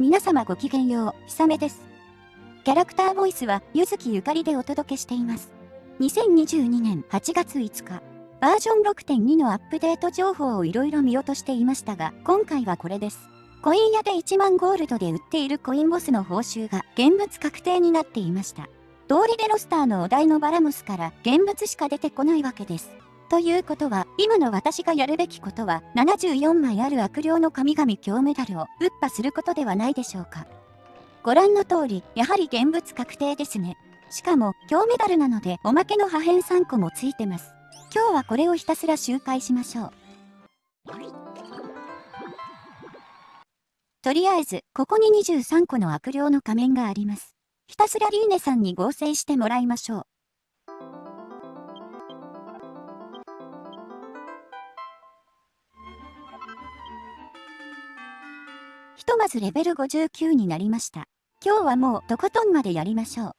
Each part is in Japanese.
皆様ごきげんよう、ひさめです。キャラクターボイスは、ゆずきゆかりでお届けしています。2022年8月5日、バージョン6.2のアップデート情報をいろいろ見落としていましたが、今回はこれです。コイン屋で1万ゴールドで売っているコインボスの報酬が現物確定になっていました。通りでロスターのお題のバラムスから現物しか出てこないわけです。ということは、今の私がやるべきことは、74枚ある悪霊の神々強メダルを、ウッパすることではないでしょうか。ご覧の通り、やはり現物確定ですね。しかも、強メダルなので、おまけの破片3個もついてます。今日はこれをひたすら周回しましょう。とりあえず、ここに23個の悪霊の仮面があります。ひたすらリーネさんに合成してもらいましょう。ひとまずレベル59になりました。今日はもうとことんまでやりましょう。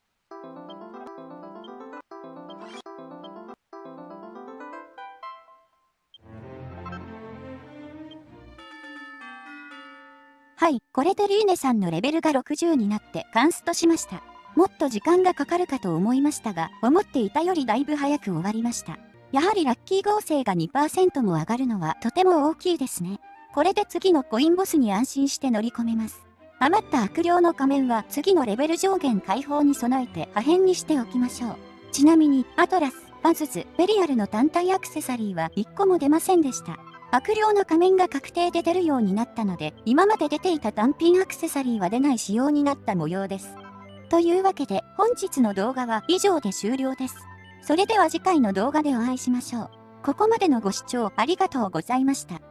はい、これでリーネさんのレベルが60になってカンストしました。もっと時間がかかるかと思いましたが、思っていたよりだいぶ早く終わりました。やはりラッキー合成が2%も上がるのはとても大きいですね。これで次のコインボスに安心して乗り込めます。余った悪霊の仮面は次のレベル上限解放に備えて破片にしておきましょう。ちなみに、アトラス、バズズ、ベリアルの単体アクセサリーは1個も出ませんでした。悪霊の仮面が確定で出るようになったので、今まで出ていた単品アクセサリーは出ない仕様になった模様です。というわけで、本日の動画は以上で終了です。それでは次回の動画でお会いしましょう。ここまでのご視聴ありがとうございました。